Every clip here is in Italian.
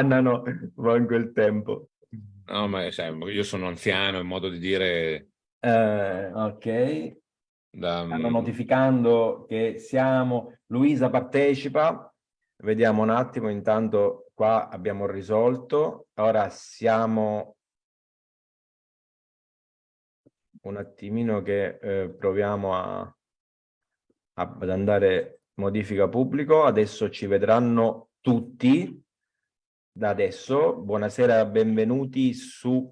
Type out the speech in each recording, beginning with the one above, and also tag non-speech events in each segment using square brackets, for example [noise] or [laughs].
no, manco il tempo. No, ma sai, io sono anziano, in modo di dire... Eh, ok. Da... Stanno notificando che siamo... Luisa partecipa. Vediamo un attimo, intanto qua abbiamo risolto. Ora siamo un attimino che eh, proviamo a, a, ad andare modifica pubblico. Adesso ci vedranno tutti da adesso. Buonasera, benvenuti su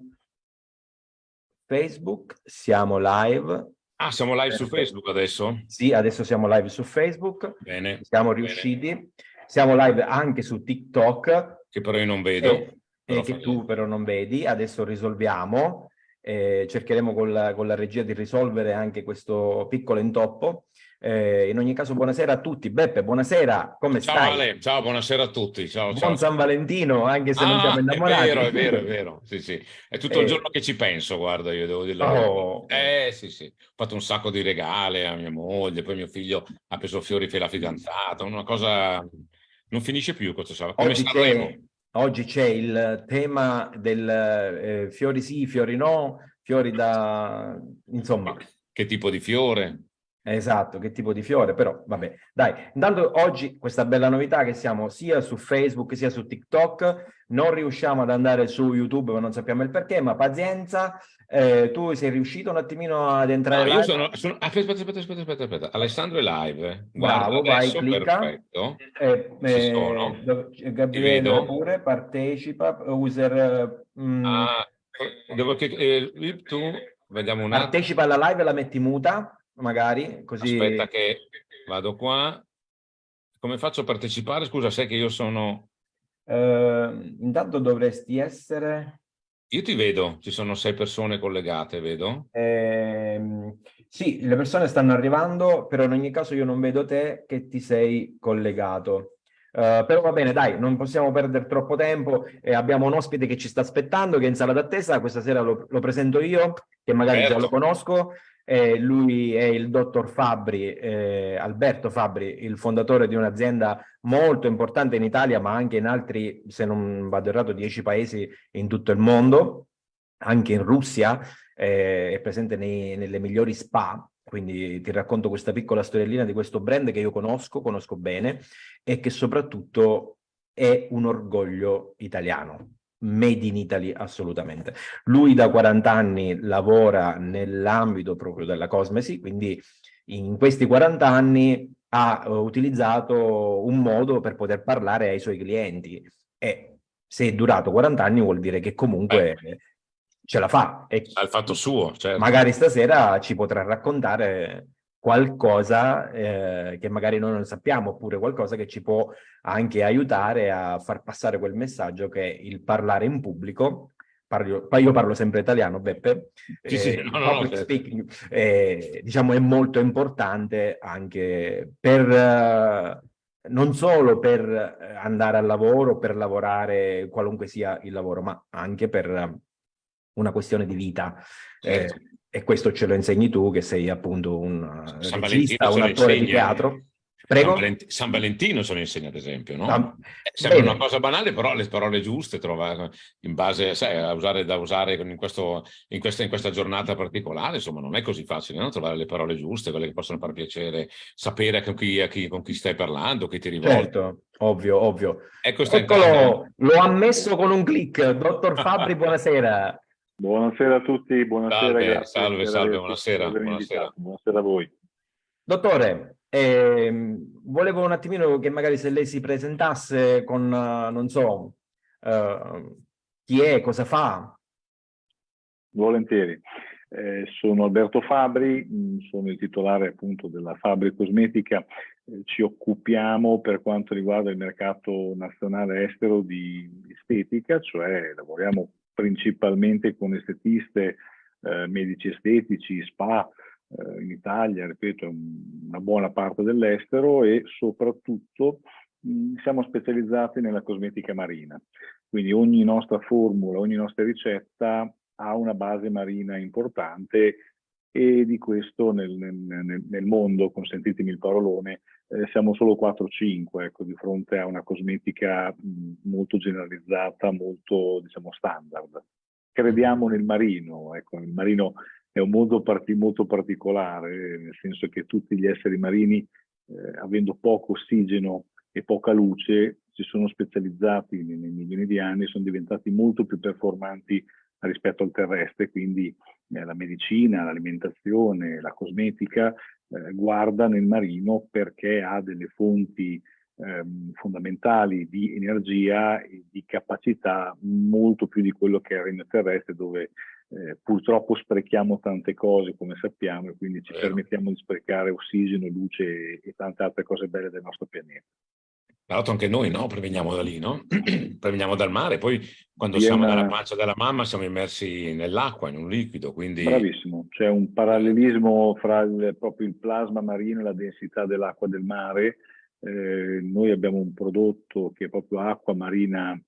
Facebook. Siamo live. Ah, siamo live su Facebook adesso? Sì, adesso siamo live su Facebook. Bene. Siamo riusciti. Bene. Siamo live anche su TikTok. Che però io non vedo. E, e che tu però non vedi. Adesso risolviamo. Eh, cercheremo con la, con la regia di risolvere anche questo piccolo intoppo. Eh, in ogni caso, buonasera a tutti. Beppe, buonasera, come ciao, stai? Ale, ciao, buonasera a tutti. Ciao, Buon ciao. San Valentino, anche se ah, non siamo innamorati. È vero, è vero, è vero. Sì, sì. È tutto eh. il giorno che ci penso, guarda, io devo dirlo. Oh. Eh, sì, sì. Ho fatto un sacco di regali a mia moglie, poi mio figlio ha preso fiori per la fidanzata, una cosa... Non finisce più questo sabato. Come Oggi c'è il tema del eh, fiori sì, fiori no, fiori da... insomma... Che tipo di fiore? Esatto, che tipo di fiore, però vabbè. Dai, intanto oggi questa bella novità che siamo sia su Facebook sia su TikTok, non riusciamo ad andare su YouTube, ma non sappiamo il perché, ma pazienza, eh, tu sei riuscito un attimino ad entrare no, io sono, sono... Aspetta, aspetta, aspetta, aspetta, aspetta, Alessandro è live. Bravo, vai, clicca. Perfetto. Eh, eh, Gabriele pure partecipa, user... Mm, ah, devo che... Eh, tu, vediamo un attimo. Partecipa alla live e la metti muta magari così... Aspetta che vado qua. Come faccio a partecipare? Scusa, sai che io sono... Uh, intanto dovresti essere... Io ti vedo, ci sono sei persone collegate, vedo? Eh, sì, le persone stanno arrivando, però in ogni caso io non vedo te che ti sei collegato. Uh, però va bene, dai, non possiamo perdere troppo tempo. Eh, abbiamo un ospite che ci sta aspettando, che è in sala d'attesa. Questa sera lo, lo, presento io, che magari certo. già lo conosco. Eh, lui è il dottor Fabri, eh, Alberto Fabri, il fondatore di un'azienda molto importante in Italia, ma anche in altri, se non vado errato, dieci paesi in tutto il mondo, anche in Russia, eh, è presente nei, nelle migliori spa, quindi ti racconto questa piccola storiellina di questo brand che io conosco, conosco bene, e che soprattutto è un orgoglio italiano made in Italy assolutamente. Lui da 40 anni lavora nell'ambito proprio della cosmesi, quindi in questi 40 anni ha uh, utilizzato un modo per poter parlare ai suoi clienti e se è durato 40 anni vuol dire che comunque eh. ce la fa. E ha il fatto suo, certo. Magari stasera ci potrà raccontare qualcosa eh, che magari noi non sappiamo, oppure qualcosa che ci può anche aiutare a far passare quel messaggio che il parlare in pubblico, parlo, io parlo sempre italiano, Beppe, sì, sì, eh, no, no, public certo. speaking, eh, diciamo è molto importante anche per... Uh, non solo per andare al lavoro, per lavorare qualunque sia il lavoro, ma anche per una questione di vita. Certo. Eh, e questo ce lo insegni tu che sei appunto un San regista, un attore di teatro. Prego? San, Valentino, San Valentino se lo insegna ad esempio, no? Ah, Sembra bene. una cosa banale, però le parole giuste trova in base, sai, a usare, da usare in, questo, in, questa, in, questa, giornata particolare, insomma non è così facile, no? Trovare le parole giuste, quelle che possono far piacere, sapere con chi, chi, con chi stai parlando, chi ti rivolgi. Certo, ovvio, ovvio. Ecco, Eccolo, l'ho ammesso con un click, dottor [laughs] Fabri, buonasera. Buonasera a tutti, buonasera. Salve, salve, salve, buonasera. Buonasera. buonasera. a voi. Dottore, eh, volevo un attimino che magari se lei si presentasse con, uh, non so, uh, chi è, cosa fa? Volentieri. Eh, sono Alberto Fabri, mm, sono il titolare appunto della Fabri Cosmetica, eh, ci occupiamo per quanto riguarda il mercato nazionale estero di estetica, cioè lavoriamo principalmente con estetiste, eh, medici estetici, spa eh, in Italia, ripeto, una buona parte dell'estero e soprattutto mh, siamo specializzati nella cosmetica marina. Quindi ogni nostra formula, ogni nostra ricetta ha una base marina importante e di questo nel, nel, nel mondo, consentitemi il parolone, eh, siamo solo 4-5 ecco, di fronte a una cosmetica molto generalizzata, molto diciamo standard. Crediamo nel marino, ecco, il marino è un mondo parti molto particolare, nel senso che tutti gli esseri marini, eh, avendo poco ossigeno e poca luce, si sono specializzati nei, nei milioni di anni, sono diventati molto più performanti rispetto al terrestre, quindi eh, la medicina, l'alimentazione, la cosmetica eh, guarda nel marino perché ha delle fonti ehm, fondamentali di energia e di capacità molto più di quello che è il regno terrestre dove eh, purtroppo sprechiamo tante cose come sappiamo e quindi ci permettiamo di sprecare ossigeno, luce e tante altre cose belle del nostro pianeta. Tra l'altro anche noi no? proveniamo da lì, no? [clears throat] proveniamo dal mare, poi quando Viena... siamo nella pancia della mamma siamo immersi nell'acqua, in un liquido, quindi... Bravissimo, c'è un parallelismo fra il, proprio il plasma marino e la densità dell'acqua del mare. Eh, noi abbiamo un prodotto che è proprio acqua marina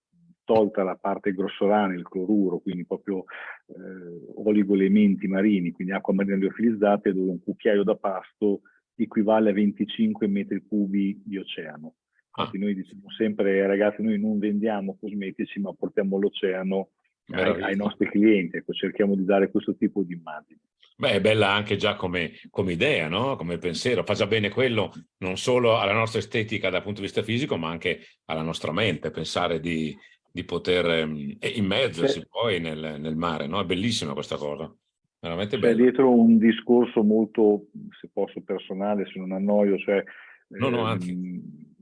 tolta la parte grossolana, il cloruro, quindi proprio eh, oligoelementi marini, quindi acqua marina liofilizzata, dove un cucchiaio da pasto equivale a 25 metri cubi di oceano. Infatti noi diciamo sempre, ragazzi, noi non vendiamo cosmetici, ma portiamo l'oceano ai, ai, nostri clienti, ecco, cerchiamo di dare questo tipo di immagine. Beh, è bella anche già come, come idea, no? come pensiero, fa già bene quello non solo alla nostra estetica dal punto di vista fisico, ma anche alla nostra mente, pensare di, di poter um, immergersi sì. poi nel, nel mare, no? È bellissima questa cosa. Veramente C'è dietro un discorso molto, se posso, personale, se non annoio, cioè... No, no, anzi. Ehm,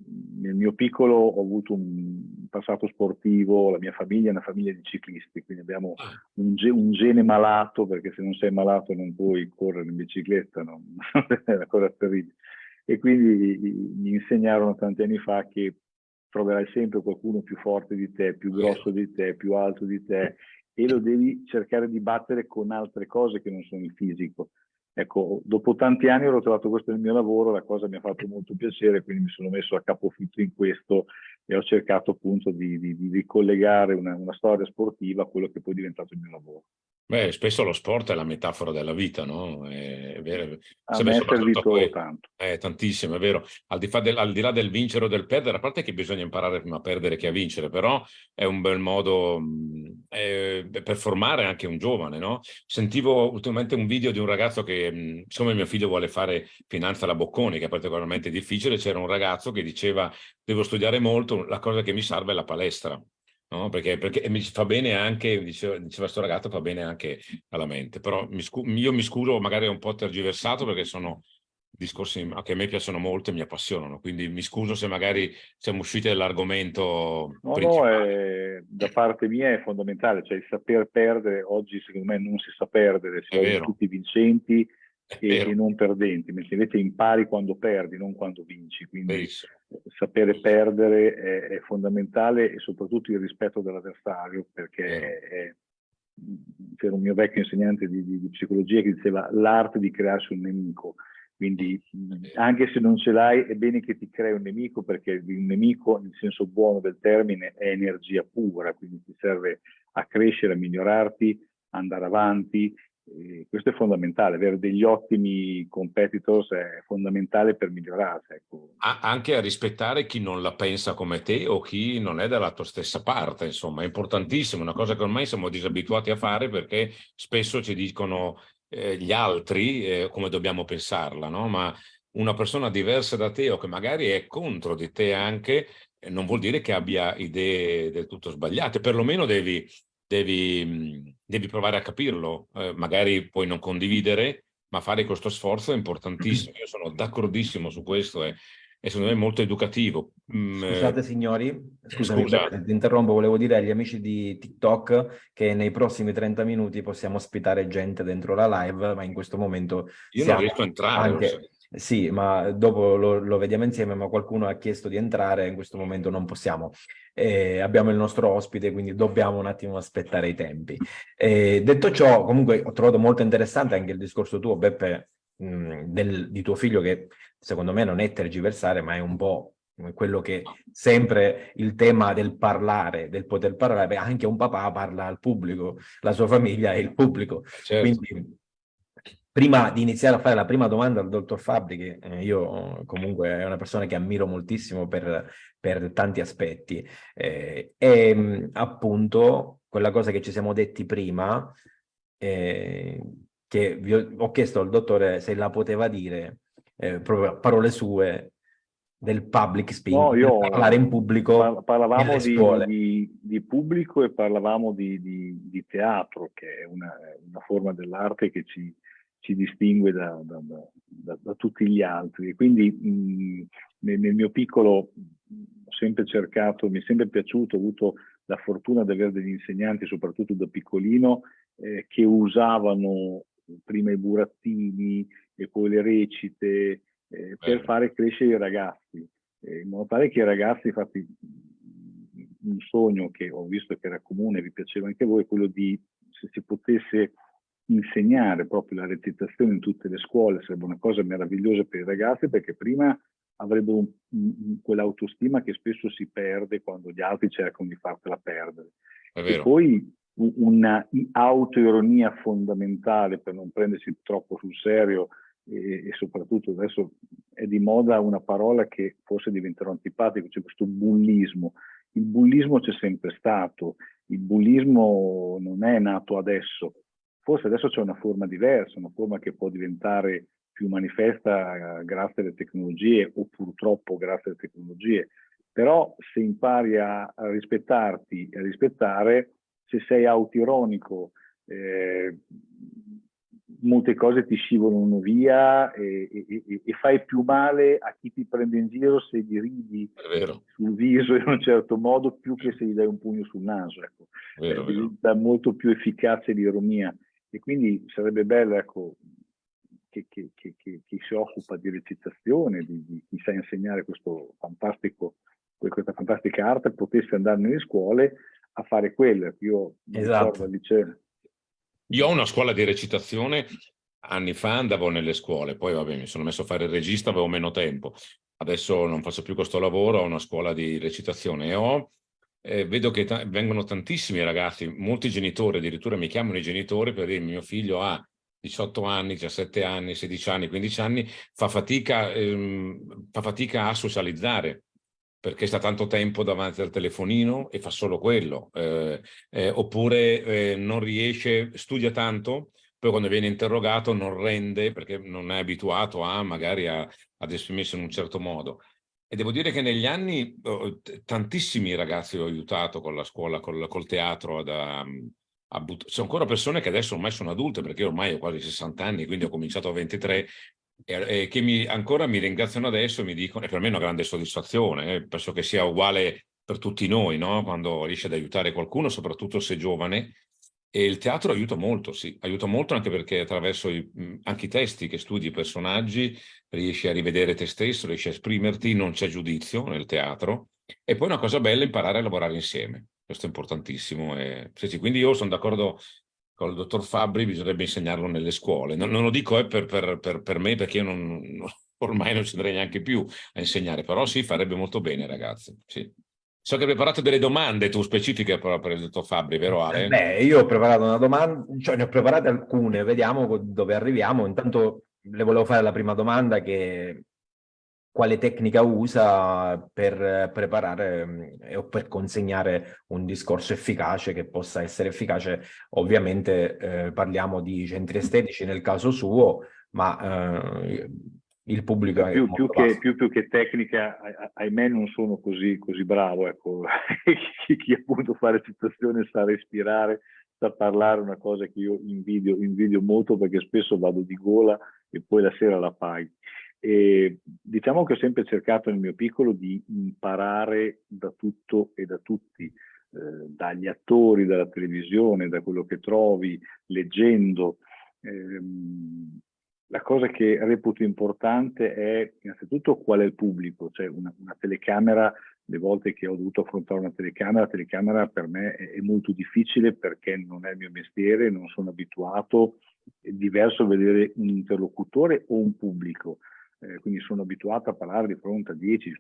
nel mio piccolo ho avuto un passato sportivo, la mia famiglia è una famiglia di ciclisti, quindi abbiamo ah. un, ge un gene malato, perché se non sei malato non puoi correre in bicicletta, no? [laughs] è una cosa terribile. E quindi mi insegnarono tanti anni fa che troverai sempre qualcuno più forte di te, più grosso di te, più alto di te e lo devi cercare di battere con altre cose che non sono il fisico. Ecco, dopo tanti anni ho trovato questo nel mio lavoro, la cosa mi ha fatto molto piacere, quindi mi sono messo a capofitto in questo e ho cercato appunto di, di, di ricollegare una, una, storia sportiva a quello che poi è diventato il mio lavoro. Beh, spesso lo sport è la metafora della vita, no? È, è vero. A me è servito poi, tanto. È tantissimo, è vero. Al di, del, al di, là del vincere o del perdere, a parte che bisogna imparare prima a perdere che a vincere, però è un bel modo eh, per formare anche un giovane, no? Sentivo ultimamente un video di un ragazzo che, siccome mio figlio vuole fare finanza alla Bocconi, che è particolarmente difficile, c'era un ragazzo che diceva devo studiare molto, la cosa che mi serve è la palestra no? perché, perché mi fa bene anche, diceva, diceva sto ragazzo, fa bene anche alla mente, però mi io mi scuso magari un po' tergiversato perché sono discorsi che a me piacciono molto e mi appassionano, quindi mi scuso se magari siamo usciti dall'argomento No, no, è, da parte mia è fondamentale, cioè il saper perdere, oggi secondo me non si sa perdere, si sono tutti vincenti, e, e, non perdenti, mentre invece impari quando perdi, non quando vinci. Quindi Benissimo. sapere perdere è, è, fondamentale e soprattutto il rispetto dell'avversario, perché c'era un mio vecchio insegnante di, di, di psicologia che diceva l'arte di crearsi un nemico. Quindi anche se non ce l'hai è bene che ti crei un nemico perché un nemico nel senso buono del termine è energia pura, quindi ti serve a crescere, a migliorarti, andare avanti e questo è fondamentale, avere degli ottimi competitors è fondamentale per migliorarsi. Ecco. Anche a rispettare chi non la pensa come te o chi non è dalla tua stessa parte, insomma, è importantissimo, una cosa che ormai siamo disabituati a fare perché spesso ci dicono eh, gli altri eh, come dobbiamo pensarla, no? Ma una persona diversa da te o che magari è contro di te anche, eh, non vuol dire che abbia idee del tutto sbagliate, perlomeno devi devi, mhmm, devi provare a capirlo, eh, magari puoi non condividere, ma fare questo sforzo è importantissimo. Io sono d'accordissimo su questo e, e, secondo me è molto educativo. Mm, eh, Scusate signori, scusami, Scusa. ti interrompo, volevo dire agli amici di TikTok che nei prossimi 30 minuti possiamo ospitare gente dentro la live, ma in questo momento... Io non riesco a entrare. Anche... Sì, ma dopo lo, lo, vediamo insieme, ma qualcuno ha chiesto di entrare, in questo momento non possiamo. Eh, abbiamo il nostro ospite, quindi dobbiamo un attimo aspettare i tempi. Eh, detto ciò, comunque ho trovato molto interessante anche il discorso tuo, Beppe, mh, del, di tuo figlio, che secondo me non è tergiversare, ma è un po' quello che sempre il tema del parlare, del poter parlare, anche un papà parla al pubblico, la sua famiglia è il pubblico. Certo. Quindi prima di iniziare a fare la prima domanda al dottor Fabri, che eh, io comunque è una persona che ammiro moltissimo per, per tanti aspetti, eh, e appunto quella cosa che ci siamo detti prima, eh, che vi ho, ho, chiesto al dottore se la poteva dire, eh, proprio parole sue, del public speaking, no, io, parlare in pubblico parlavamo di, di, di, pubblico e parlavamo di, di teatro, che è una, una forma dell'arte che ci, ci distingue da, da, da, da, tutti gli altri. E quindi mh, nel, nel, mio piccolo ho sempre cercato, mi è sempre piaciuto, ho avuto la fortuna di avere degli insegnanti, soprattutto da piccolino, eh, che usavano prima i burattini e poi le recite eh, per fare crescere i ragazzi, eh, in modo tale che i ragazzi, infatti un sogno che ho visto che era comune, vi piaceva anche a voi, quello di se si potesse insegnare proprio la recitazione in tutte le scuole sarebbe una cosa meravigliosa per i ragazzi perché prima avrebbero quell'autostima che spesso si perde quando gli altri cercano di fartela perdere. E poi una autoironia fondamentale per non prendersi troppo sul serio e, e, soprattutto adesso è di moda una parola che forse diventerà antipatico, c'è questo bullismo. Il bullismo c'è sempre stato, il bullismo non è nato adesso, Forse adesso c'è una forma diversa, una forma che può diventare più manifesta eh, grazie alle tecnologie o purtroppo grazie alle tecnologie, però se impari a, rispettarti e a rispettare, se sei autironico, eh, molte cose ti scivolano via e, e, e, fai più male a chi ti prende in giro se gli ridi sul viso in un certo modo più che se gli dai un pugno sul naso. Ecco. Vero, eh, diventa molto più efficace l'ironia. E quindi sarebbe bello ecco, che, che, che, che, chi si occupa di recitazione, di, di chi sa insegnare questo fantastico, questa fantastica arte, potesse andare nelle scuole a fare quello. Io esatto. liceo. Io ho una scuola di recitazione, anni fa andavo nelle scuole, poi vabbè mi sono messo a fare il regista, avevo meno tempo. Adesso non faccio più questo lavoro, ho una scuola di recitazione e ho eh, vedo che vengono tantissimi ragazzi, molti genitori, addirittura mi chiamano i genitori per dire mio figlio ha 18 anni, 17 anni, 16 anni, 15 anni, fa fatica, ehm, fa fatica a socializzare perché sta tanto tempo davanti al telefonino e fa solo quello, eh, eh, oppure eh, non riesce, studia tanto, poi quando viene interrogato non rende perché non è abituato a magari a, ad esprimersi in un certo modo. E devo dire che negli anni tantissimi ragazzi ho aiutato con la scuola, col, col teatro, ad, a, a sono ancora persone che adesso ormai sono adulte, perché ormai ho quasi 60 anni, quindi ho cominciato a 23, e, e che mi, ancora mi ringraziano adesso e mi dicono, e per me è una grande soddisfazione, eh, penso che sia uguale per tutti noi, no? quando riesci ad aiutare qualcuno, soprattutto se giovane, e il teatro aiuta molto, sì, aiuta molto anche perché attraverso i, anche i testi che studi i personaggi riesci a rivedere te stesso, riesci a esprimerti, non c'è giudizio nel teatro. E poi una cosa bella è imparare a lavorare insieme, questo è importantissimo. E, sì, sì, quindi io sono d'accordo con il dottor Fabri, bisognerebbe insegnarlo nelle scuole. Non, non lo dico eh, per, per, per, per, me perché io non, [laughs] ormai non ci andrei neanche più a insegnare, però sì, farebbe molto bene ragazzi. Sì. So che hai preparato delle domande tu specifiche per, per il dottor Fabri, vero Ale? Beh, io ho preparato una domanda, cioè ne ho preparate alcune, vediamo dove arriviamo. Intanto le volevo fare la prima domanda che quale tecnica usa per preparare eh, o per consegnare un discorso efficace che possa essere efficace. Ovviamente eh, parliamo di centri estetici nel caso suo, ma eh, il pubblico più, più, che, più, più, che, tecnica, ahimè non sono così, così bravo, ecco. [laughs] chi, chi, appunto fa recitazione sa respirare, sa parlare, una cosa che io invidio, invidio molto perché spesso vado di gola e poi la sera la paghi. E diciamo che ho sempre cercato nel mio piccolo di imparare da tutto e da tutti, eh, dagli attori, dalla televisione, da quello che trovi, leggendo. Eh, la cosa che reputo importante è innanzitutto qual è il pubblico, cioè una, una, telecamera, le volte che ho dovuto affrontare una telecamera, la telecamera per me è, è, molto difficile perché non è il mio mestiere, non sono abituato, è diverso vedere un interlocutore o un pubblico, eh, quindi sono abituato a parlare di fronte a 10,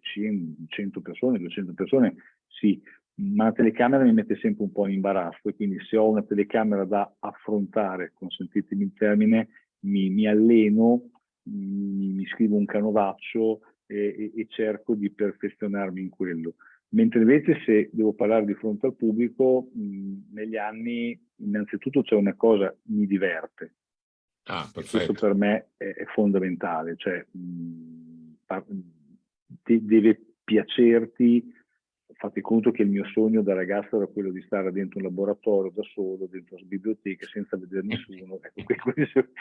100 persone, 200 persone, sì, ma la telecamera mi mette sempre un po' in imbarazzo e quindi se ho una telecamera da affrontare, consentitemi il termine, mi, mi alleno, mi, mi, scrivo un canovaccio e, e, e cerco di perfezionarmi in quello. Mentre invece se devo parlare di fronte al pubblico, mh, negli anni innanzitutto c'è una cosa, mi diverte. Ah, questo per me è, è fondamentale, cioè mh, deve piacerti, fate conto che il mio sogno da ragazzo era quello di stare dentro un laboratorio da solo, dentro una biblioteca, senza vedere nessuno. Ecco, [laughs]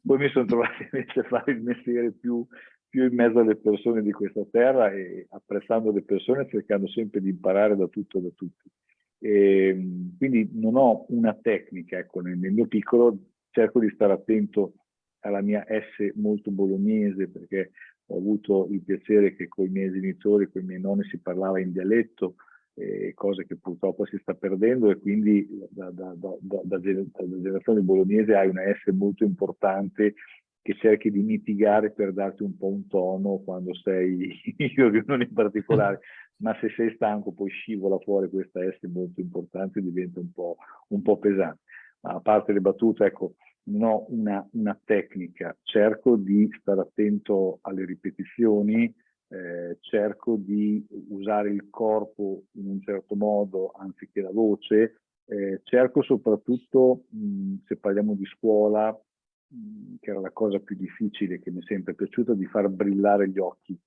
poi mi sono trovato invece a fare il mestiere più, più in mezzo alle persone di questa terra e apprezzando le persone, cercando sempre di imparare da tutto e da tutti. E, ehm, quindi non ho una tecnica, ecco, nel, nel mio piccolo cerco di stare attento alla mia S molto bolognese perché ho avuto il piacere che con i miei genitori, con i miei nonni si parlava in dialetto, eh, cose che purtroppo si sta perdendo e quindi da, da, da, da, generazione bolognese hai una S molto importante che cerchi di mitigare per darti un po' un tono quando sei, io non in particolare, [laughs] ma se sei stanco poi scivola fuori questa S molto importante e diventa un po', un po' pesante. Ma a parte le battute, ecco, non ho una, una, tecnica, cerco di stare attento alle ripetizioni, eh, cerco di usare il corpo in un certo modo anziché la voce, eh, cerco soprattutto, mh, se parliamo di scuola, mh, che era la cosa più difficile che mi è sempre piaciuta, di far brillare gli occhi.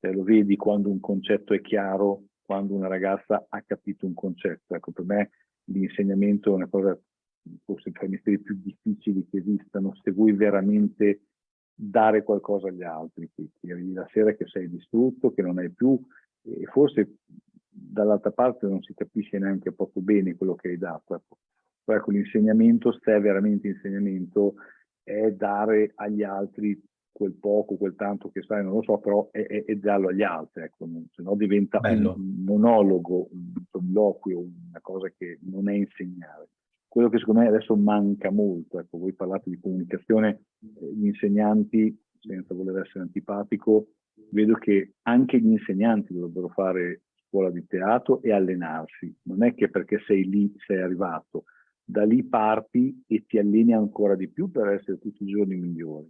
Cioè, lo vedi quando un concetto è chiaro, quando una ragazza ha capito un concetto. Ecco, per me l'insegnamento è una cosa forse tra i mestieri più difficili che esistano, se vuoi veramente dare qualcosa agli altri, che, che arrivi la sera che sei distrutto, che non hai più, e forse dall'altra parte non si capisce neanche proprio bene quello che hai dato. Ecco, ecco l'insegnamento, se è veramente insegnamento, è dare agli altri quel poco, quel tanto che sai, non lo so, però è, è, è darlo agli altri, ecco, se no diventa Bello. un monologo, un soliloquio, una cosa che non è insegnare quello che secondo me adesso manca molto, ecco, voi parlate di comunicazione, eh, gli insegnanti, senza voler essere antipatico, vedo che anche gli insegnanti dovrebbero fare scuola di teatro e allenarsi, non è che perché sei lì sei arrivato, da lì parti e ti alleni ancora di più per essere tutti i giorni migliori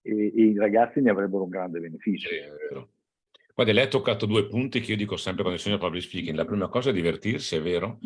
e, e i ragazzi ne avrebbero un grande beneficio. Sì, vero. Guarda, lei ha toccato due punti che io dico sempre quando insegno public speaking. La prima cosa è divertirsi, è vero,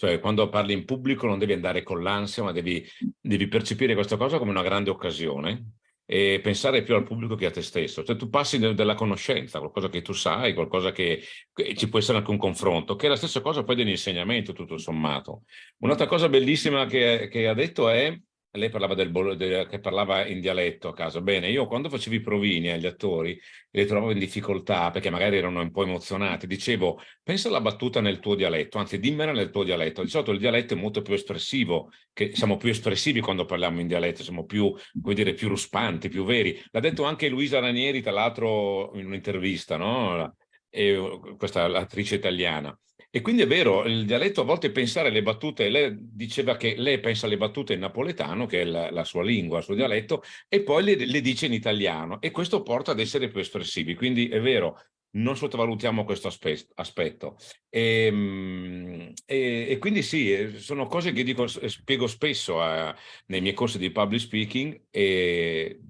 cioè, quando parli in pubblico non devi andare con l'ansia, ma devi, devi, percepire questa cosa come una grande occasione e pensare più al pubblico che a te stesso. Cioè, tu passi della conoscenza, qualcosa che tu sai, qualcosa che, che ci può essere anche un confronto, che è la stessa cosa poi dell'insegnamento, tutto sommato. Un'altra cosa bellissima che, che ha detto è lei parlava del, del, che parlava in dialetto a caso. Bene, io quando facevo i provini agli attori li trovavo in difficoltà perché magari erano un po' emozionati, dicevo pensa alla battuta nel tuo dialetto, anzi dimmela nel tuo dialetto. Di solito il dialetto è molto più espressivo, che siamo più espressivi quando parliamo in dialetto, siamo più, come dire, più ruspanti, più veri. L'ha detto anche Luisa Ranieri, tra l'altro in un'intervista, no? E, questa attrice italiana. E quindi è vero, il dialetto a volte pensare alle battute, lei diceva che lei pensa alle battute in napoletano, che è la, la sua lingua, il suo dialetto, e poi le, le, dice in italiano e questo porta ad essere più espressivi. Quindi è vero, non sottovalutiamo questo aspetto. E, ehm, e, e quindi sì, eh, sono cose che dico, spiego spesso a, nei miei corsi di public speaking e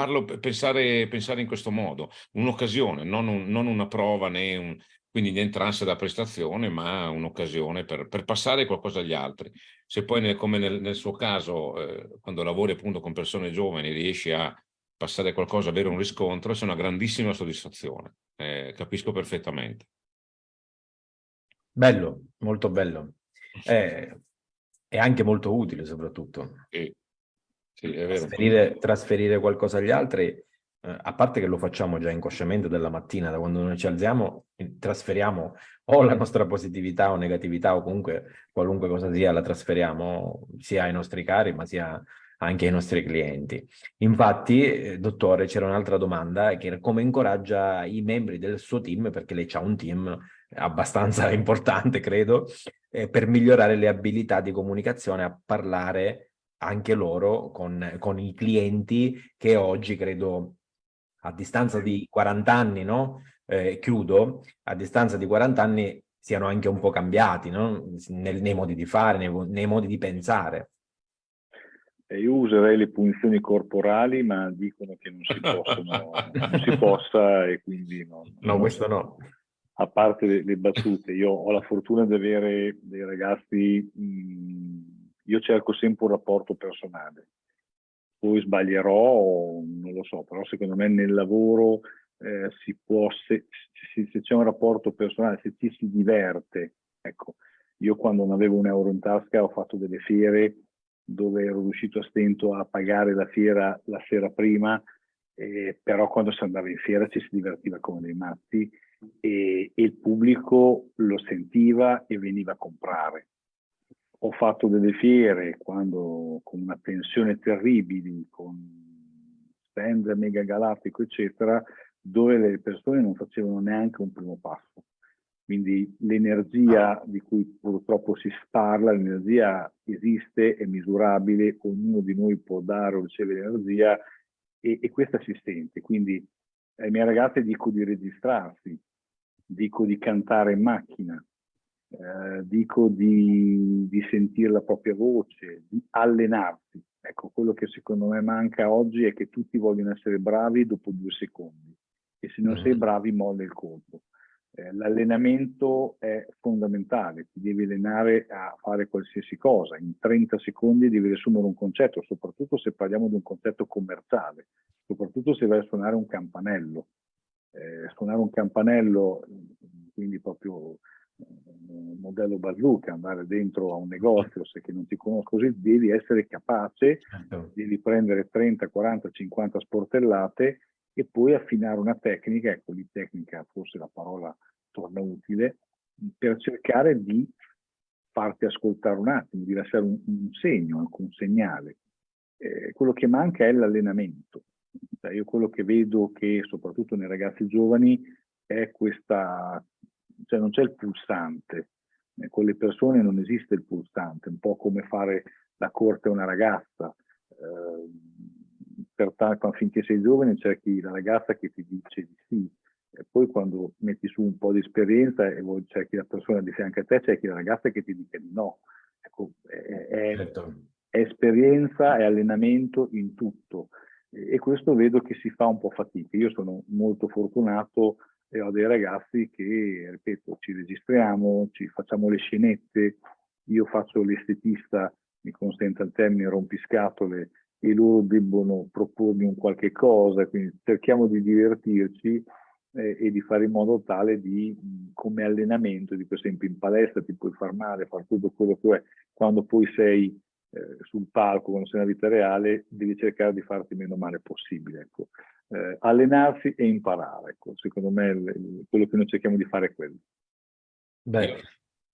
parlo pensare, pensare in questo modo, un'occasione, non, un, non, una prova né un, quindi niente ansia da prestazione, ma un'occasione per, per, passare qualcosa agli altri. Se poi, nel, come nel, nel, suo caso, eh, quando lavori appunto con persone giovani, riesci a passare qualcosa, avere un riscontro, è una grandissima soddisfazione. Eh, capisco perfettamente. Bello, molto bello. È, è anche molto utile soprattutto. Sì, sì, trasferire, trasferire qualcosa agli altri eh, a parte che lo facciamo già inconsciamente della mattina, da quando noi ci alziamo, trasferiamo o la nostra positività o negatività o comunque qualunque cosa sia, la trasferiamo sia ai nostri cari ma sia anche ai nostri clienti. Infatti, eh, dottore, c'era un'altra domanda che era come incoraggia i membri del suo team, perché lei ha un team abbastanza [laughs] importante, credo, eh, per migliorare le abilità di comunicazione, a parlare anche loro con, con i clienti che oggi credo a distanza di 40 anni, no? Eh, chiudo, a distanza di 40 anni siano anche un po' cambiati, no? nei, nei, modi di fare, nei, nei modi di pensare. io userei le punizioni corporali, ma dicono che non si, possono, [laughs] non si possa e quindi no. No, questo no. A parte le, le, battute, io ho la fortuna di avere dei ragazzi, mh, io cerco sempre un rapporto personale. Poi sbaglierò, non lo so, però secondo me nel lavoro eh, si può, se, se, se c'è un rapporto personale, se ci si diverte, ecco, io quando non avevo un euro in tasca ho fatto delle fiere dove ero riuscito a stento a pagare la fiera la sera prima, eh, però quando si andava in fiera ci si divertiva come dei matti e, e il pubblico lo sentiva e veniva a comprare. Ho fatto delle fiere quando, con una tensione terribile, con stand mega galattico, eccetera, dove le persone non facevano neanche un primo passo. Quindi l'energia di cui purtroppo si parla, l'energia esiste, è misurabile, ognuno di noi può dare o ricevere energia e, e questa si sente. Quindi ai miei ragazzi dico di registrarsi, dico di cantare in macchina, eh, dico di, di sentire la propria voce, di allenarsi. Ecco, quello che secondo me manca oggi è che tutti vogliono essere bravi dopo due secondi e se non sei mm. bravi molla il colpo. Eh, l'allenamento è fondamentale, ti devi allenare a fare qualsiasi cosa, in 30 secondi devi riassumere un concetto, soprattutto se parliamo di un concetto commerciale, soprattutto se vai a suonare un campanello. Eh, suonare un campanello, quindi proprio modello bazooka, andare dentro a un negozio, se che non ti conosco così, devi essere capace, certo. devi prendere 30, 40, 50 sportellate e poi affinare una tecnica, ecco lì tecnica forse la parola torna utile, per cercare di farti ascoltare un attimo, di lasciare un, un segno, anche un segnale. Eh, quello che manca è l'allenamento. Cioè io quello che vedo che soprattutto nei ragazzi giovani è questa, cioè non c'è il pulsante, eh, con le persone non esiste il pulsante, un po' come fare la corte a una ragazza. Eh, pertanto finché sei giovane cerchi la ragazza che ti dice di sì, e poi quando metti su un po' di esperienza e cerchi la persona di fianco a te, cerchi la ragazza che ti dica di no. Ecco, è, è, certo. è esperienza e allenamento in tutto e questo vedo che si fa un po' fatica. Io sono molto fortunato e ho dei ragazzi che, ripeto, ci registriamo, ci facciamo le scenette, io faccio l'estetista, mi consente il termine rompiscatole, e loro debbono propormi un qualche cosa, quindi cerchiamo di divertirci eh, e di fare in modo tale di, come allenamento, di per esempio in palestra ti puoi far male, fare tutto quello che vuoi, quando poi sei eh, sul palco, quando sei nella vita reale, devi cercare di farti meno male possibile. Ecco. Eh, allenarsi e imparare, ecco. secondo me quello che noi cerchiamo di fare è quello. Beh,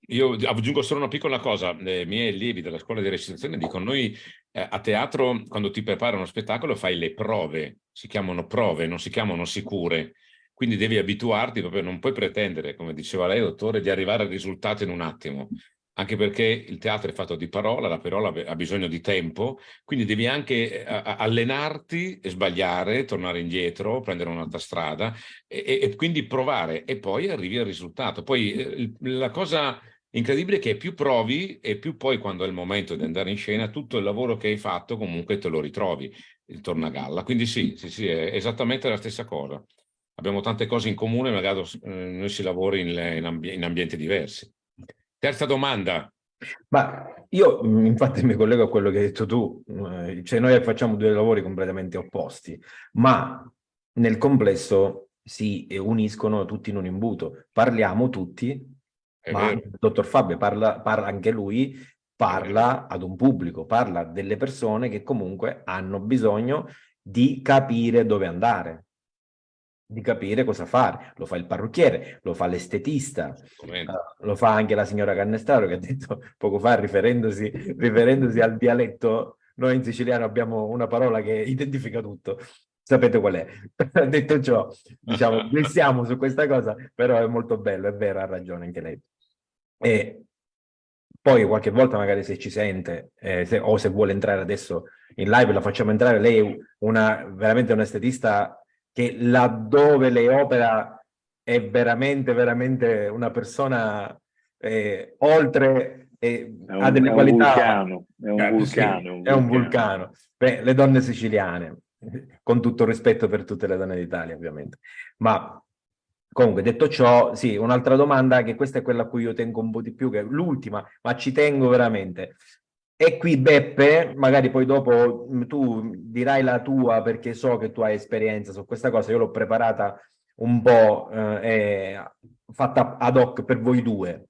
io aggiungo solo una piccola cosa, i miei allievi della scuola di recitazione dicono noi eh, a teatro quando ti prepara uno spettacolo fai le prove, si chiamano prove, non si chiamano sicure, quindi devi abituarti, proprio non puoi pretendere, come diceva lei dottore, di arrivare al risultato in un attimo, anche perché il teatro è fatto di parola, la parola ha bisogno di tempo, quindi devi anche eh, allenarti e sbagliare, tornare indietro, prendere un'altra strada e, e, quindi provare e poi arrivi al risultato. Poi eh, la cosa incredibile che più provi e più poi quando è il momento di andare in scena tutto il lavoro che hai fatto comunque te lo ritrovi, il tornagalla. Quindi sì, sì, sì, è esattamente la stessa cosa. Abbiamo tante cose in comune, magari eh, noi si lavora in, in, ambi in ambienti diversi. Terza domanda. Ma io infatti mi collego a quello che hai detto tu, eh, cioè noi facciamo due lavori completamente opposti, ma nel complesso si uniscono tutti in un imbuto. Parliamo tutti ma il dottor Fabio parla, parla anche lui, parla ad un pubblico, parla delle persone che comunque hanno bisogno di capire dove andare, di capire cosa fare. Lo fa il parrucchiere, lo fa l'estetista, uh, lo fa anche la signora Cannestaro che ha detto [laughs] poco fa riferendosi, riferendosi al dialetto, noi in siciliano abbiamo una parola che identifica tutto, sapete qual è. [laughs] Detto ciò, diciamo, [laughs] siamo su questa cosa, però è molto bello, è vero, ha ragione anche lei. E poi qualche volta magari se ci sente eh, se, o se vuole entrare adesso in live la facciamo entrare, lei è una, veramente un estetista che laddove lei opera è veramente, veramente una persona eh, oltre e è un, ha delle è qualità... Vulcano, è un vulcano, sì, è un vulcano. È un vulcano. Beh, le donne siciliane, [laughs] con tutto il rispetto per tutte le donne d'Italia ovviamente. Ma comunque detto ciò, sì, un'altra domanda, che questa è quella a cui io tengo un po' di più, che è l'ultima, ma ci tengo veramente. E qui Beppe, magari poi dopo mm, tu dirai la tua perché so che tu hai esperienza su questa cosa, io l'ho preparata un po' eh, fatta ad hoc per voi due.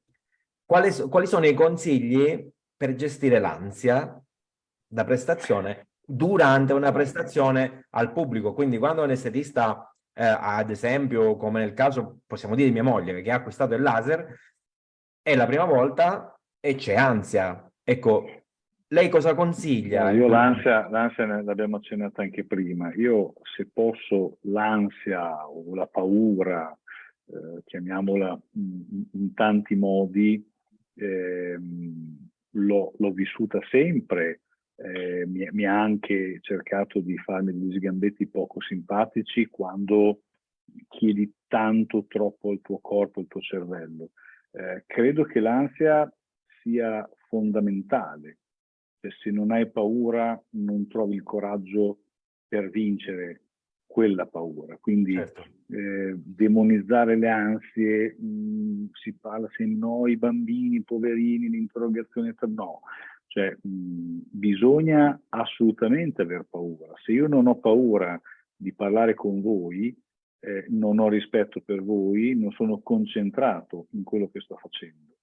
Quali, quali sono i consigli per gestire l'ansia da prestazione durante una prestazione al pubblico? Quindi quando un estetista, eh, ad esempio, come nel caso, possiamo dire di mia moglie, che ha acquistato il laser, è la prima volta e c'è ansia. Ecco, lei cosa consiglia? Io l'ansia, l'abbiamo accennata anche prima. Io se posso l'ansia o la paura, eh, chiamiamola in, in, tanti modi, eh, l'ho vissuta sempre. Eh, mi, ha anche cercato di farmi degli sgambetti poco simpatici quando chiedi tanto troppo al tuo corpo, al tuo cervello. Eh, credo che l'ansia sia fondamentale cioè, se non hai paura non trovi il coraggio per vincere quella paura. Quindi certo. eh, demonizzare le ansie, mh, mm, si parla se no, i bambini, i poverini, l'interrogazione, no. Cioè, mh, mm, bisogna assolutamente aver paura. Se io non ho paura di parlare con voi, eh, non ho rispetto per voi, non sono concentrato in quello che sto facendo.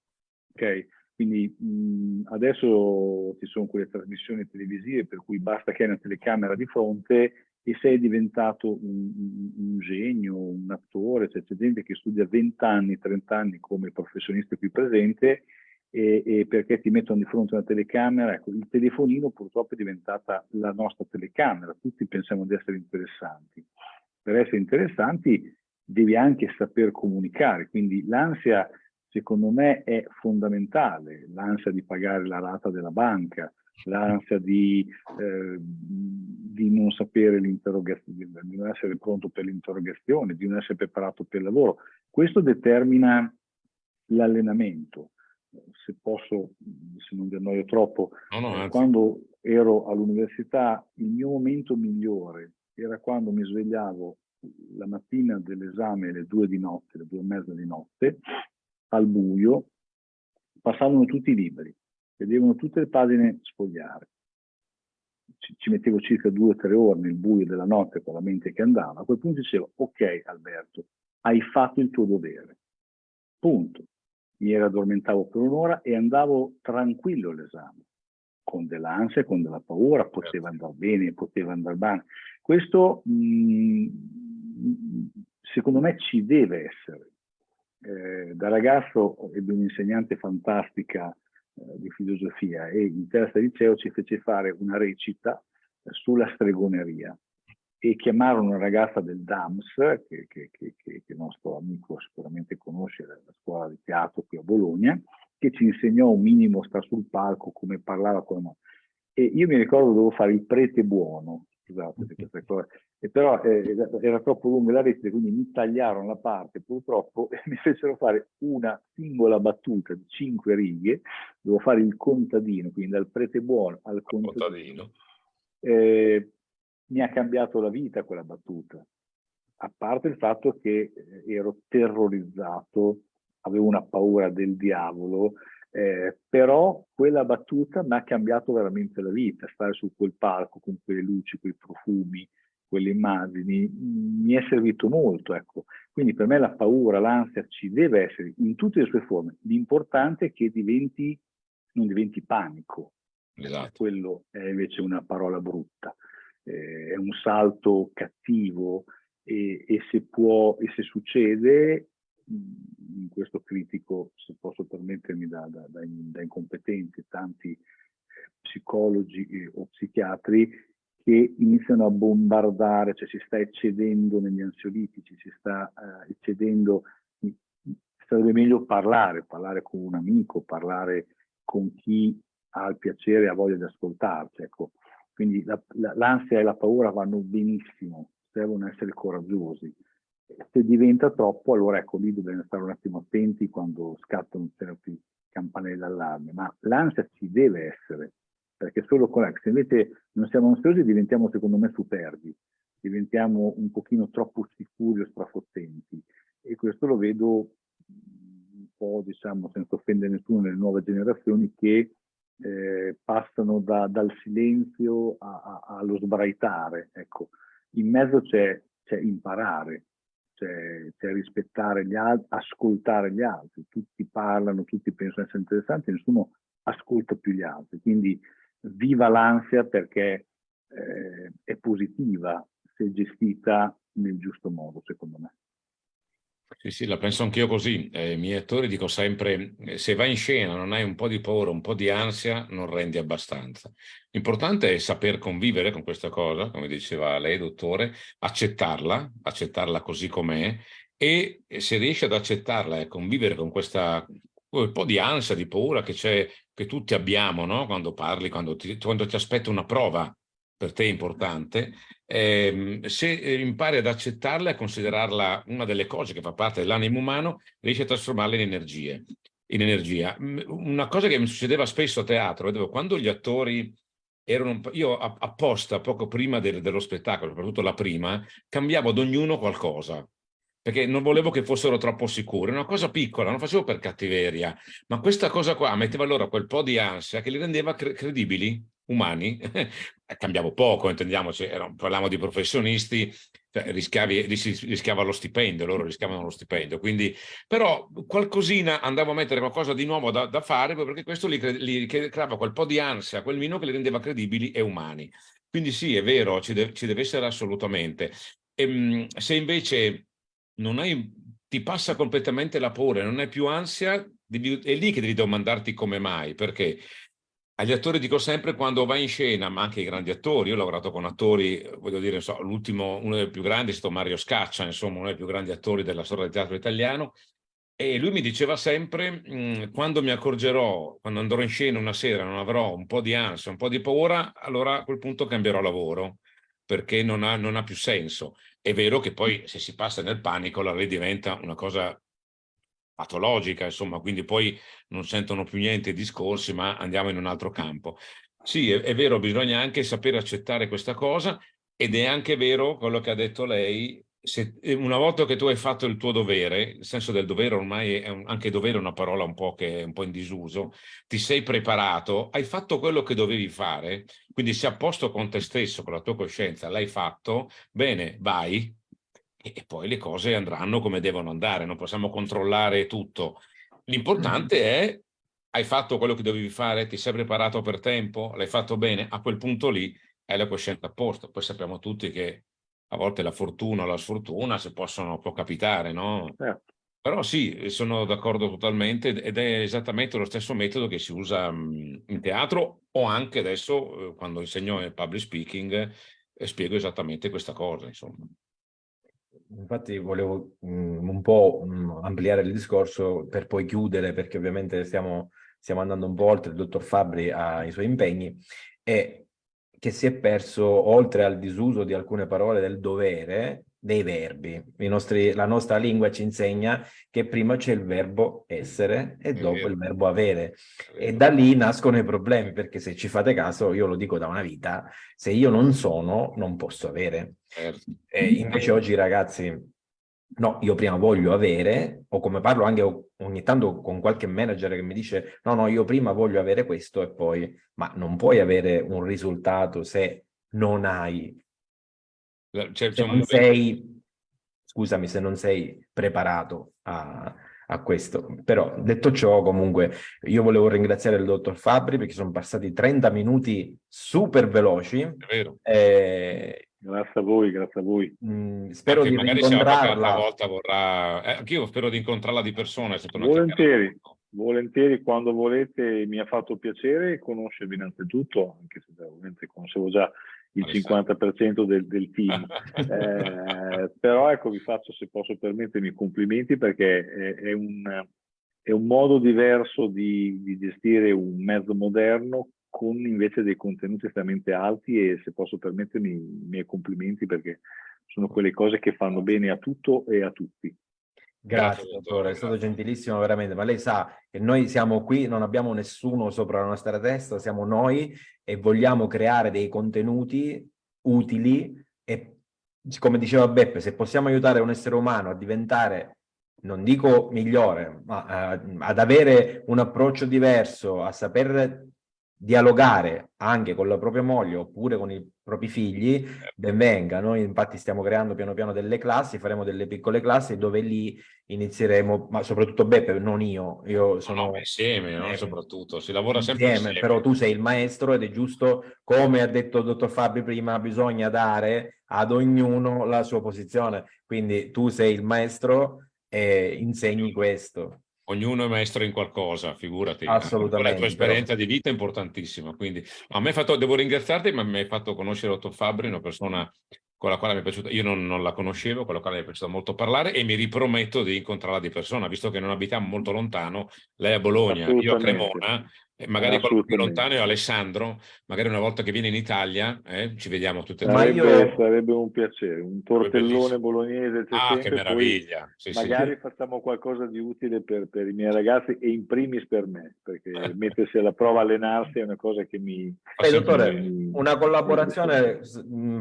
Okay? Quindi mh, adesso ci sono quelle trasmissioni televisive per cui basta che hai una telecamera di fronte e sei diventato un, un genio, un attore, cioè c'è gente che studia 20 anni, 30 anni come professionista qui presente e, e, perché ti mettono di fronte una telecamera, ecco, il telefonino purtroppo è diventata la nostra telecamera, tutti pensiamo di essere interessanti. Per essere interessanti devi anche saper comunicare, quindi l'ansia secondo me è fondamentale, l'ansia di pagare la rata della banca, l'ansia di, eh, di, non sapere l'interrogazione, di non essere pronto per l'interrogazione, di non essere preparato per il lavoro. Questo determina l'allenamento. Se posso, se non vi annoio troppo, no, no, quando ero all'università il mio momento migliore era quando mi svegliavo la mattina dell'esame alle due di notte, alle due e mezza di notte, al buio, passavano tutti i libri, vedevano tutte le pagine sfogliare. Ci, ci mettevo circa due o tre ore nel buio della notte con la mente che andava. A quel punto dicevo, ok Alberto, hai fatto il tuo dovere. Punto. Mi era addormentavo per un'ora e andavo tranquillo all'esame, con dell'ansia, con della paura, poteva certo. andare bene, poteva andare male. Questo mh, mm, secondo me ci deve essere eh, da ragazzo ebbe un'insegnante fantastica eh, di filosofia e in terza liceo ci fece fare una recita eh, sulla stregoneria e chiamarono una ragazza del DAMS, che, che, che, che, il nostro amico sicuramente conosce, la scuola di teatro qui a Bologna, che ci insegnò un minimo sta sul palco, come parlava noi. E io mi ricordo dovevo fare il prete buono, scusate per queste cose, e però eh, era troppo lunga la rete, quindi mi tagliarono la parte purtroppo [laughs] e mi fecero fare una singola battuta di cinque righe, dovevo fare il contadino, quindi dal prete buono al contadino. contadino. Eh, mi ha cambiato la vita quella battuta, a parte il fatto che eh, ero terrorizzato, avevo una paura del diavolo, eh, però quella battuta mi ha cambiato veramente la vita, stare su quel palco con quelle luci, quei profumi, quelle immagini, mi è servito molto. Ecco. Quindi per me la paura, l'ansia ci deve essere in tutte le sue forme. L'importante è che diventi, non diventi panico. Esatto. Quello è invece una parola brutta. Eh, è un salto cattivo e, e, se può, e se succede, in questo critico, se posso permettermi da, da, da, da incompetenti, tanti psicologi o psichiatri, che iniziano a bombardare, cioè si sta eccedendo negli ansiolitici, si sta uh, eccedendo, sarebbe meglio parlare, parlare con un amico, parlare con chi ha il piacere e ha voglia di ascoltarci. Ecco. Quindi l'ansia la, e la paura vanno benissimo, devono essere coraggiosi. Se diventa troppo, allora ecco lì dobbiamo stare un attimo attenti quando scattano certi campanelle d'allarme, ma l'ansia ci deve essere, perché solo con se invece non siamo ansiosi diventiamo secondo me superbi, diventiamo un pochino troppo sicuri o strafottenti e questo lo vedo un po', diciamo, senza offendere nessuno, nelle nuove generazioni che eh, passano da, dal silenzio a, a, allo sbraitare. Ecco. In mezzo c'è imparare, c'è rispettare gli altri, ascoltare gli altri. Tutti parlano, tutti pensano essere interessanti, nessuno ascolta più gli altri. Quindi viva l'ansia perché eh, è positiva se gestita nel giusto modo, secondo me. Sì, sì, la penso anch'io così. Eh, I miei attori dico sempre, eh, se vai in scena non hai un po' di paura, un po' di ansia, non rendi abbastanza. L'importante è saper convivere con questa cosa, come diceva lei, dottore, accettarla, accettarla così com'è, e se riesci ad accettarla e convivere con questa un po' di ansia, di paura che, che tutti abbiamo no? quando parli, quando ti, quando ti aspetta una prova per te importante, eh, se impari ad accettarla e a considerarla una delle cose che fa parte dell'animo umano, riesci a trasformarla in energie, in energia. Una cosa che mi succedeva spesso a teatro, vedevo quando gli attori erano, io apposta poco prima del, dello spettacolo, soprattutto la prima, cambiavo ad ognuno qualcosa perché non volevo che fossero troppo sicuri, una cosa piccola, non facevo per cattiveria, ma questa cosa qua metteva loro quel po' di ansia che li rendeva cre credibili, umani, [laughs] cambiavo poco, intendiamoci, parliamo di professionisti, cioè rischiavi, rischiava lo stipendio, loro rischiavano lo stipendio, quindi però qualcosina andavo a mettere qualcosa di nuovo da, da fare perché questo li, li creava quel po' di ansia, quel mino che li rendeva credibili e umani. Quindi sì, è vero, ci, de ci deve essere assolutamente. E, ehm, se invece non hai, ti passa completamente la paura, non hai più ansia, devi, è lì che devi domandarti come mai, perché agli attori dico sempre quando vai in scena, ma anche ai grandi attori, io ho lavorato con attori, voglio dire, l'ultimo, uno dei più grandi è stato Mario Scaccia, insomma, uno dei più grandi attori della storia del teatro italiano, e lui mi diceva sempre, mh, quando mi accorgerò, quando andrò in scena una sera, non avrò un po' di ansia, un po' di paura, allora a quel punto cambierò lavoro, perché non ha, non ha più senso. È vero che poi se si passa nel panico la lei diventa una cosa patologica, insomma, quindi poi non sentono più niente i discorsi, ma andiamo in un altro campo. Sì, è, è vero, bisogna anche sapere accettare questa cosa ed è anche vero quello che ha detto lei, se, una volta che tu hai fatto il tuo dovere, il senso del dovere ormai è un, anche dovere è una parola un po' che è un po' in disuso, ti sei preparato, hai fatto quello che dovevi fare, quindi sei a posto con te stesso, con la tua coscienza, l'hai fatto, bene, vai, e, e, poi le cose andranno come devono andare, non possiamo controllare tutto. L'importante mm. è, hai fatto quello che dovevi fare, ti sei preparato per tempo, l'hai fatto bene, a quel punto lì hai la coscienza a posto, poi sappiamo tutti che a volte la fortuna o la sfortuna se possono, può capitare, no? Certo. Però sì, sono d'accordo totalmente ed è esattamente lo stesso metodo che si usa in teatro o anche adesso eh, quando insegno il public speaking eh, spiego esattamente questa cosa, insomma. Infatti volevo mh, un po' mh, ampliare il discorso per poi chiudere, perché ovviamente stiamo, stiamo andando un po' oltre, il dottor Fabri ha i suoi impegni, e che si è perso, oltre al disuso di alcune parole del dovere, dei verbi. Nostri, la nostra lingua ci insegna che prima c'è il verbo essere e dopo il verbo avere. E da lì nascono i problemi, perché se ci fate caso, io lo dico da una vita, se io non sono, non posso avere. Certo. E invece oggi ragazzi no, io prima voglio avere, o come parlo anche ogni tanto con qualche manager che mi dice no, no, io prima voglio avere questo e poi, ma non puoi avere un risultato se non hai, cioè, se non sei, scusami, se non sei preparato a, a questo. Però detto ciò, comunque, io volevo ringraziare il dottor Fabri perché sono passati 30 minuti super veloci. È vero. Eh, Grazie a voi, grazie a voi. Mm, spero Anche di incontrarla. volta vorrà... Eh, anch'io spero di incontrarla di persona. Volentieri, volentieri, quando volete. Mi ha fatto piacere conoscervi innanzitutto, anche se ovviamente conoscevo già il 50% del, del team. [laughs] eh, però ecco, vi faccio, se posso permettermi, i complimenti perché è, è, un, è un, modo diverso di, di gestire un mezzo moderno con invece dei contenuti estremamente alti e se posso permettermi i miei complimenti perché sono quelle cose che fanno bene a tutto e a tutti. Grazie, Grazie dottore, è stato gentilissimo veramente, ma lei sa che noi siamo qui, non abbiamo nessuno sopra la nostra testa, siamo noi e vogliamo creare dei contenuti utili e come diceva Beppe, se possiamo aiutare un essere umano a diventare, non dico migliore, ma uh, ad avere un approccio diverso, a saper dialogare anche con la propria moglie oppure con i propri figli, certo. ben venga. Noi infatti stiamo creando piano piano delle classi, faremo delle piccole classi dove lì inizieremo, ma soprattutto Beppe, non io, io sono... No, insieme, no? soprattutto, si lavora sempre insieme, insieme. Però tu sei il maestro ed è giusto, come ha detto il dottor Fabri prima, bisogna dare ad ognuno la sua posizione. Quindi tu sei il maestro e insegni questo ognuno è maestro in qualcosa, figurati. Assolutamente. La tua esperienza di vita è importantissima. Quindi, a me fatto, devo ringraziarti, ma mi hai fatto conoscere Otto Fabri, una persona con la quale mi è piaciuto, io non, non, la conoscevo, con la quale mi è piaciuto molto parlare e mi riprometto di incontrarla di persona, visto che non abitiamo molto lontano, lei a Bologna, io a Cremona, eh, magari qualcuno più lontano è Alessandro, magari una volta che viene in Italia eh, ci vediamo tutte e tre. Io... Sarebbe un piacere, un tortellone bolognese. Ah, che meraviglia! Sì, magari sì. facciamo qualcosa di utile per, per, i miei ragazzi e in primis per me, perché mettersi alla prova, allenarsi è una cosa che mi... Eh, dottore, mi... una collaborazione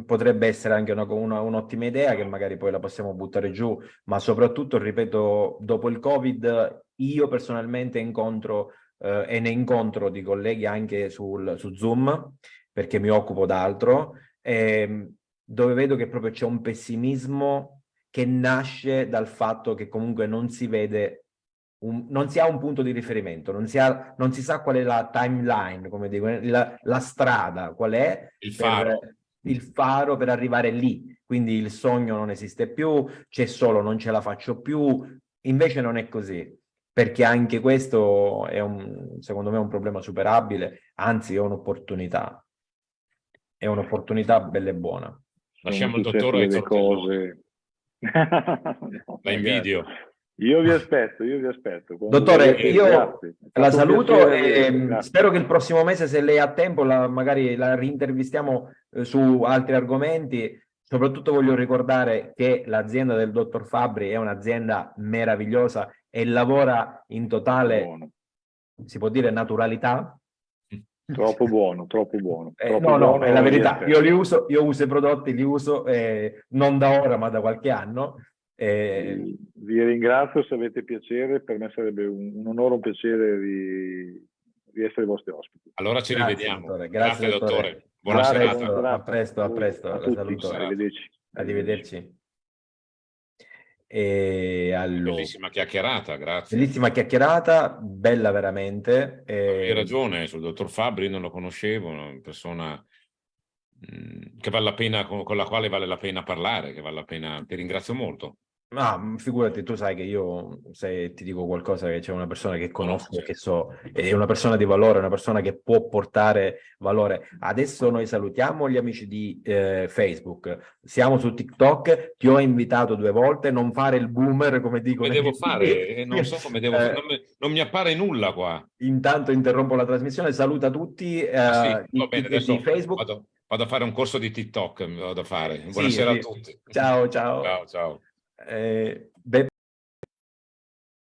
potrebbe essere anche un'ottima un idea che magari poi la possiamo buttare giù, ma soprattutto, ripeto, dopo il Covid io personalmente incontro eh, e ne incontro di colleghi anche sul, su Zoom, perché mi occupo d'altro, ehm, dove vedo che proprio c'è un pessimismo che nasce dal fatto che comunque non si vede, un, non si ha un punto di riferimento, non si, ha, non si sa qual è la timeline, come dico, la, la strada, qual è il faro. Per, il faro per arrivare lì. Quindi il sogno non esiste più, c'è solo non ce la faccio più, invece non è così perché anche questo è un, secondo me un problema superabile, anzi è un'opportunità, è un'opportunità bella e buona. Lasciamo il dottore le cose. no, La invidio. Io vi aspetto, io vi aspetto. Dottore, io la saluto e spero che il prossimo mese, se lei ha tempo, la, magari la rintervistiamo eh, su altri argomenti. Soprattutto voglio ricordare che l'azienda del dottor Fabri è un'azienda meravigliosa e lavora in totale, buono. si può dire, naturalità. Troppo buono, troppo buono. Eh, no, no, buono, è la verità. Io li uso, io uso i prodotti, li uso eh, non da ora, ma da qualche anno. Eh... Vi ringrazio se avete piacere, per me sarebbe un, un onore, un piacere di, di, essere vostri ospiti. Allora ci Grazie, rivediamo. Dottore. Grazie, Grazie dottore. dottore. Buona Grazie, serata. A presto, a presto. A Arrivederci. Arrivederci. E allora... Bellissima chiacchierata, grazie. Bellissima chiacchierata, bella veramente. E... Hai ragione, sul dottor Fabri non lo conoscevo, una persona mm, che vale la pena, con la quale vale la pena parlare, che vale la pena, ti ringrazio molto. Ma mm, figurati, tu sai che io, se ti dico qualcosa che c'è una persona che conosco, che so, è una persona di valore, una persona che può portare valore. Adesso noi salutiamo gli amici di eh, Facebook, siamo su TikTok, ti ho invitato due volte, non fare il boomer come dico. Come devo fare? [laughs] Eh, non so come devo fare, non mi, non mi, appare nulla qua. Intanto interrompo la trasmissione, saluta tutti eh, ah, sì, bene, di Facebook. Vado, vado, a fare un corso di TikTok, vado a fare. Buonasera sì, sì. a tutti. Ciao, ciao. Ciao, ciao. Eh,